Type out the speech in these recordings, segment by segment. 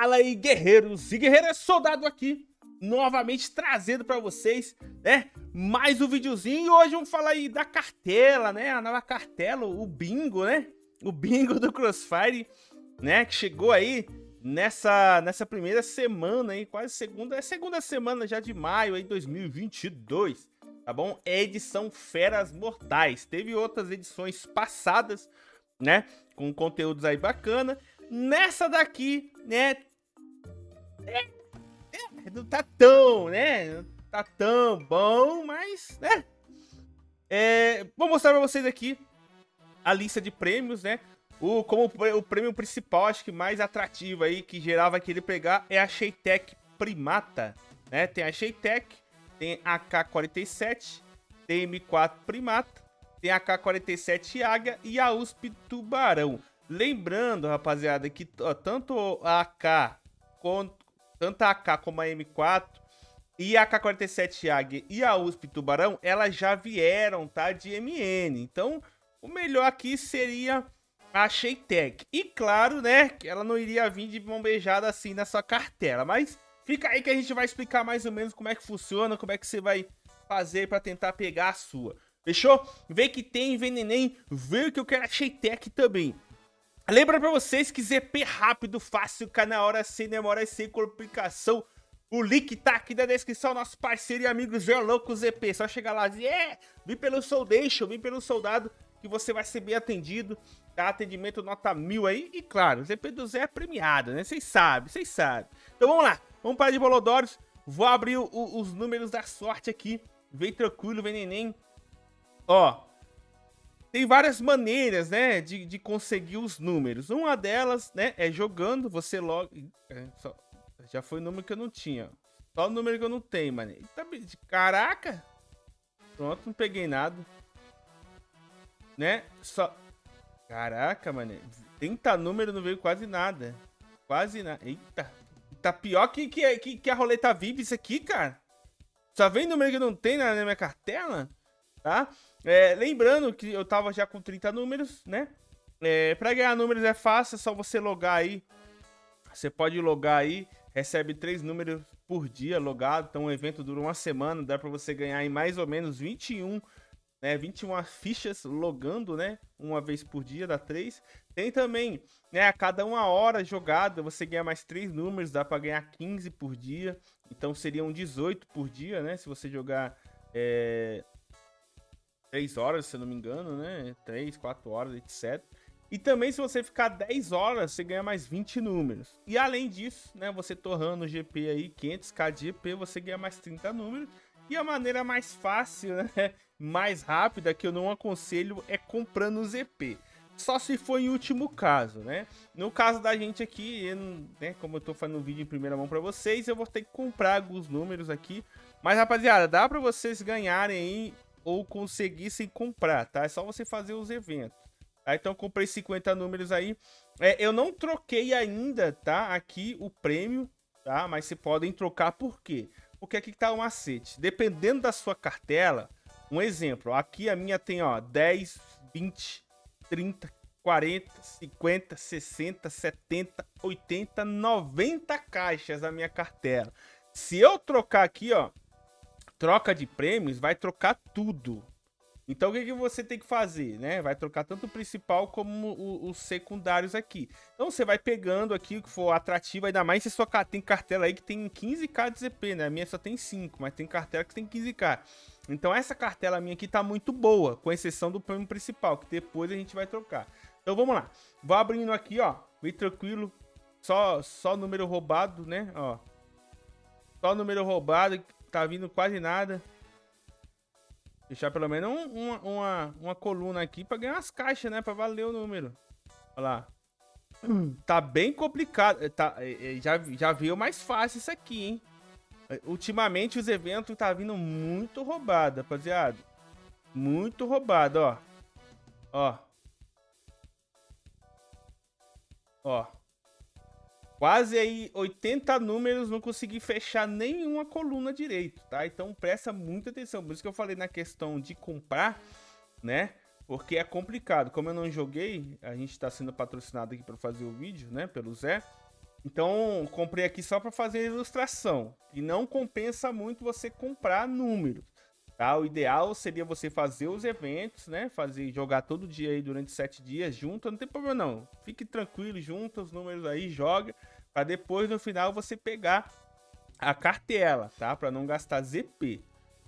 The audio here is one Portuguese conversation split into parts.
Fala aí, guerreiros e guerreiras, soldado aqui, novamente trazendo para vocês, né, mais um videozinho. E hoje vamos falar aí da cartela, né, a nova cartela, o bingo, né, o bingo do Crossfire, né, que chegou aí nessa, nessa primeira semana aí, quase segunda, é segunda semana já de maio aí, 2022, tá bom? É edição Feras Mortais. Teve outras edições passadas, né, com conteúdos aí bacana. Nessa daqui, né, é, não tá tão, né? Não tá tão bom, mas, né? É, vou mostrar pra vocês aqui a lista de prêmios, né? O, como o prêmio principal, acho que mais atrativo aí, que geral vai querer pegar, é a Sheitec Primata, né? Tem a Sheitec, tem a K-47, tem M4 Primata, tem a K-47 Águia e a USP Tubarão. Lembrando, rapaziada, que tanto a AK quanto tanto a AK como a M4 e a AK-47 Águia e a USP Tubarão, elas já vieram, tá? De MN. Então, o melhor aqui seria a Sheitec. E claro, né, que ela não iria vir de mão beijada assim na sua cartela. Mas fica aí que a gente vai explicar mais ou menos como é que funciona, como é que você vai fazer para tentar pegar a sua. Fechou? Vê que tem Venenem, vê que eu quero a Sheitec também. Lembra pra vocês que ZP rápido, fácil, cai na hora, sem demora e sem complicação. O link tá aqui na descrição, nosso parceiro e amigo Zé Louco ZP. Só chegar lá e dizer, é, vim pelo Soldation, vim pelo Soldado, que você vai ser bem atendido. Tá? Atendimento nota mil aí. E claro, o ZP do Zé é premiado, né? Vocês sabem, vocês sabem. Então vamos lá, vamos para de Bolodórios. Vou abrir o, os números da sorte aqui. Vem tranquilo, vem neném. Ó, tem várias maneiras, né, de, de conseguir os números. Uma delas, né, é jogando, você logo... É, só, já foi o número que eu não tinha. Só o número que eu não tenho, mano. Caraca! Pronto, não peguei nada. Né? Só... Caraca, mano. 30 números não veio quase nada. Quase nada. Eita. Tá pior que, que, que, que a roleta vive isso aqui, cara. Só vem número que não tem na, na minha cartela, tá? É, lembrando que eu tava já com 30 números, né? É, pra ganhar números é fácil, é só você logar aí. Você pode logar aí, recebe três números por dia logado. Então o evento dura uma semana, dá pra você ganhar em mais ou menos 21, né? 21 fichas logando, né? Uma vez por dia, dá três. Tem também, né? A cada uma hora jogada, você ganha mais três números, dá pra ganhar 15 por dia. Então seriam 18 por dia, né? Se você jogar é, 3 horas, se eu não me engano, né? 3, 4 horas, etc. E também se você ficar 10 horas, você ganha mais 20 números. E além disso, né, você torrando o GP aí, 500k de GP, você ganha mais 30 números. E a maneira mais fácil, né, mais rápida, que eu não aconselho, é comprando o ZP. Só se for em último caso, né? No caso da gente aqui, né, como eu tô fazendo um vídeo em primeira mão para vocês, eu vou ter que comprar alguns números aqui. Mas, rapaziada, dá para vocês ganharem aí ou conseguissem comprar, tá? É só você fazer os eventos. Tá? Então comprei 50 números aí. É, eu não troquei ainda, tá? Aqui o prêmio, tá? Mas você podem trocar por quê? Porque aqui tá um macete. Dependendo da sua cartela, um exemplo, aqui a minha tem, ó, 10, 20, 30, 40, 50, 60, 70, 80, 90 caixas a minha cartela. Se eu trocar aqui, ó, troca de prêmios, vai trocar tudo. Então o que, que você tem que fazer, né? Vai trocar tanto o principal como os secundários aqui. Então você vai pegando aqui o que for atrativo, ainda mais se sua tem cartela aí que tem 15k de ZP, né? A minha só tem 5, mas tem cartela que tem 15k. Então essa cartela minha aqui tá muito boa, com exceção do prêmio principal, que depois a gente vai trocar. Então vamos lá. Vou abrindo aqui, ó, bem tranquilo. Só, só número roubado, né? Ó. Só número roubado tá vindo quase nada. Deixar pelo menos um, uma, uma, uma coluna aqui pra ganhar as caixas, né? Pra valer o número. Olha lá. Tá bem complicado. É, tá, é, é, já, já veio mais fácil isso aqui, hein? Ultimamente os eventos tá vindo muito roubado, rapaziada. Muito roubado, ó. Ó. Ó. Quase aí 80 números, não consegui fechar nenhuma coluna direito, tá? Então presta muita atenção. Por isso que eu falei na questão de comprar, né? Porque é complicado. Como eu não joguei, a gente tá sendo patrocinado aqui para fazer o vídeo, né? Pelo Zé. Então, comprei aqui só para fazer ilustração. E não compensa muito você comprar números. Tá? O ideal seria você fazer os eventos, né? Fazer, jogar todo dia aí durante sete dias junto. Não tem problema não. Fique tranquilo, junta os números aí, joga. Para depois, no final, você pegar a cartela, tá? Para não gastar ZP.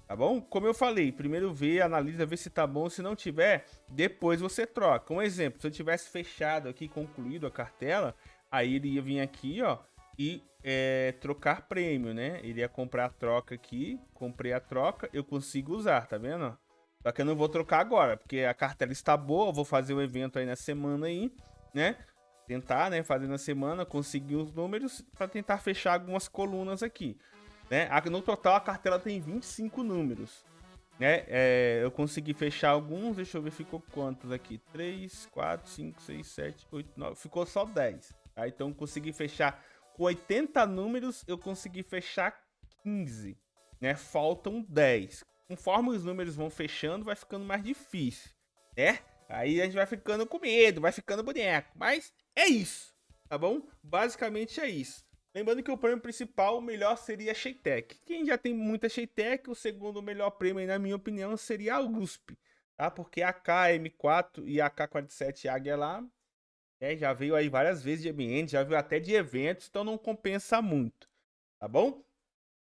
Tá bom? Como eu falei, primeiro vê, analisa, vê se tá bom. Se não tiver, depois você troca. Um exemplo, se eu tivesse fechado aqui, concluído a cartela, aí ele ia vir aqui, ó, e é, trocar prêmio, né? Ele ia comprar a troca aqui, comprei a troca, eu consigo usar, tá vendo? Só que eu não vou trocar agora, porque a cartela está boa, eu vou fazer o evento aí na semana aí, né? Tentar, né, fazer na semana, conseguir os números para tentar fechar algumas colunas aqui. Né? No total, a cartela tem 25 números. Né? É, eu consegui fechar alguns, deixa eu ver, ficou quantos aqui? 3, 4, 5, 6, 7, 8, 9, ficou só 10. Tá? Então, consegui fechar com 80 números, eu consegui fechar 15. Né? Faltam 10. Conforme os números vão fechando, vai ficando mais difícil. Né? Aí a gente vai ficando com medo, vai ficando boneco. Mas é isso, tá bom? Basicamente é isso. Lembrando que o prêmio principal, o melhor seria a Sheitec. Quem já tem muita Sheitec, o segundo melhor prêmio, na minha opinião, seria a USP. Tá? Porque a KM4 e a K47 Águia lá é, já veio aí várias vezes de ambiente, já veio até de eventos, então não compensa muito. Tá bom?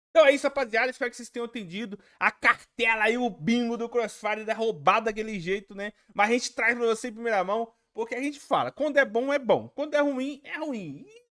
Então é isso, rapaziada. Espero que vocês tenham entendido. A cartela e o bingo do Crossfire é roubado daquele jeito, né? Mas a gente traz pra você em primeira mão, porque a gente fala, quando é bom, é bom. Quando é ruim, é ruim. E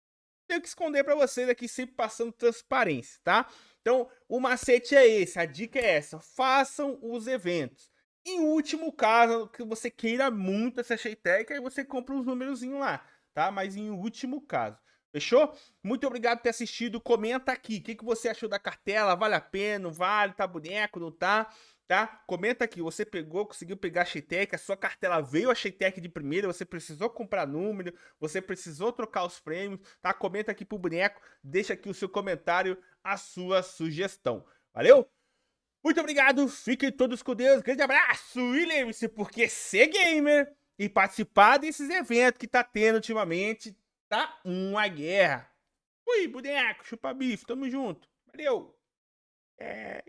tenho que esconder para vocês aqui, sempre passando transparência, tá? Então, o macete é esse, a dica é essa, façam os eventos. Em último caso, que você queira muito essa Sheitec, aí você compra uns númerozinhos lá, tá? Mas em último caso. Fechou? Muito obrigado por ter assistido. Comenta aqui. O que, que você achou da cartela? Vale a pena? Não vale? Tá boneco? Não tá? tá? Comenta aqui, você pegou, conseguiu pegar a Sheitec, a sua cartela veio a Sheitec de primeira, você precisou comprar número, você precisou trocar os prêmios, tá? Comenta aqui pro boneco, deixa aqui o seu comentário, a sua sugestão. Valeu? Muito obrigado, fiquem todos com Deus, grande abraço e lembre-se, porque ser gamer e participar desses eventos que tá tendo ultimamente, tá uma guerra. Ui, boneco, chupa bife, tamo junto. Valeu! É...